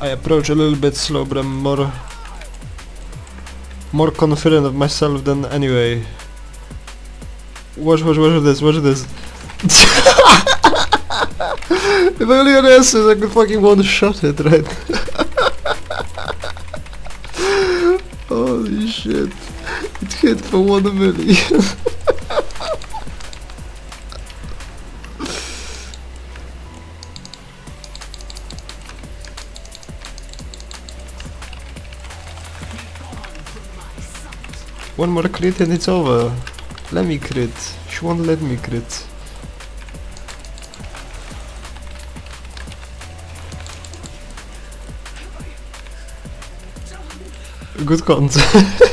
I approach a little bit slow, but I'm more more confident of myself than anyway. Watch, watch, watch this, watch this. if only on answers, I could fucking one shot it, right? Holy shit. It hit for one million. One more crit and it's over. Let me crit. She won't let me crit. Good content.